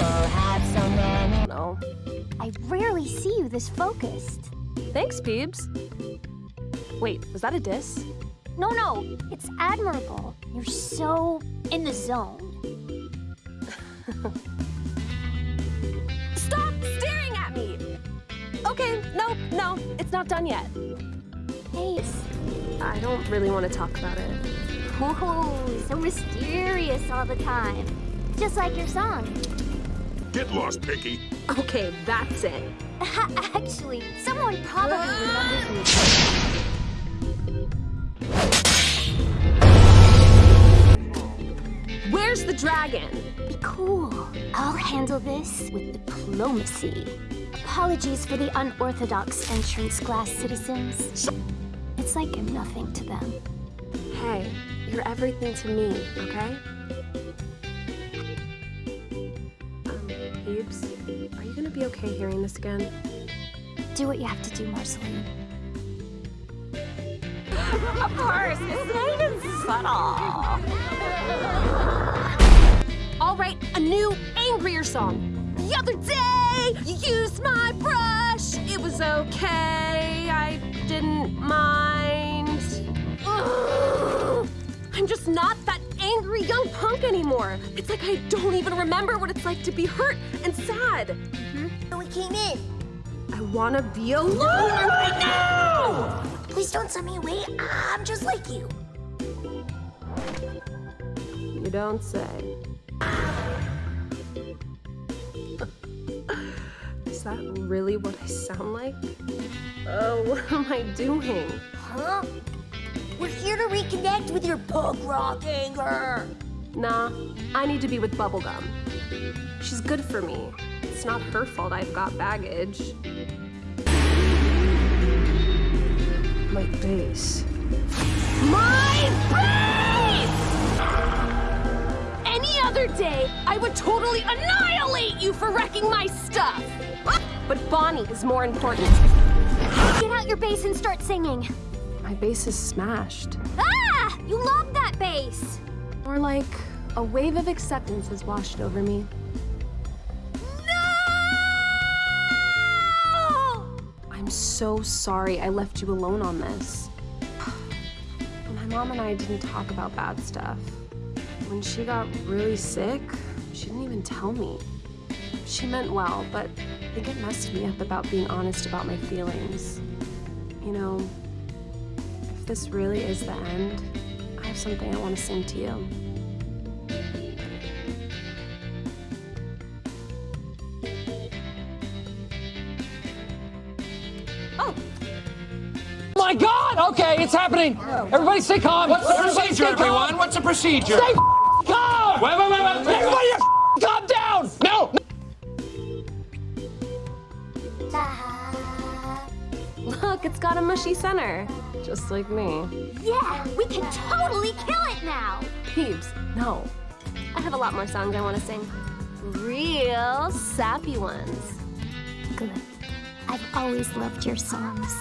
Um, no. I rarely see you this focused. Thanks, Peebs. Wait, was that a diss? No, no, it's admirable. You're so in the zone. Stop staring at me! Okay, no, no, it's not done yet. Ace. I don't really want to talk about it. Ooh, so mysterious all the time. Just like your song. Get lost, Picky. Okay, that's it. Actually, someone probably ah! remembers me. Where's the dragon? Be cool. I'll handle this with diplomacy. Apologies for the unorthodox entrance class citizens. It's like I'm nothing to them. Hey, you're everything to me, okay? Be okay hearing this again? Do what you have to do, Marceline. Of course, it's not even subtle. All right, a new, angrier song. The other day, you used my brush. It was okay, I didn't mind. Ugh. I'm just not that angry young punk anymore. It's like I don't even remember what it's like to be hurt and sad. Came in. I wanna be alone right now! Please don't send me away. I'm just like you. You don't say. Is that really what I sound like? Oh, what am I doing? Huh? We're here to reconnect with your punk rock anger. Nah, I need to be with Bubblegum. She's good for me. It's not her fault I've got baggage. My bass. My bass! Any other day, I would totally annihilate you for wrecking my stuff! But Bonnie is more important. Get out your bass and start singing. My bass is smashed. Ah! You love that bass! More like a wave of acceptance has washed over me. I'm so sorry I left you alone on this. My mom and I didn't talk about bad stuff. When she got really sick, she didn't even tell me. She meant well, but I think it messed me up about being honest about my feelings. You know, if this really is the end, I have something I want to sing to you. My God! Okay, it's happening. Everybody stay calm. What's the Everybody procedure, stay calm. everyone? What's the procedure? Stay calm. Wait, wait, wait, wait. Everybody calm down. No. look, it's got a mushy center. Just like me. Yeah, we can totally kill it now! Peebs, no. I have a lot more songs I want to sing. Real sappy ones. Good. I've always loved your songs.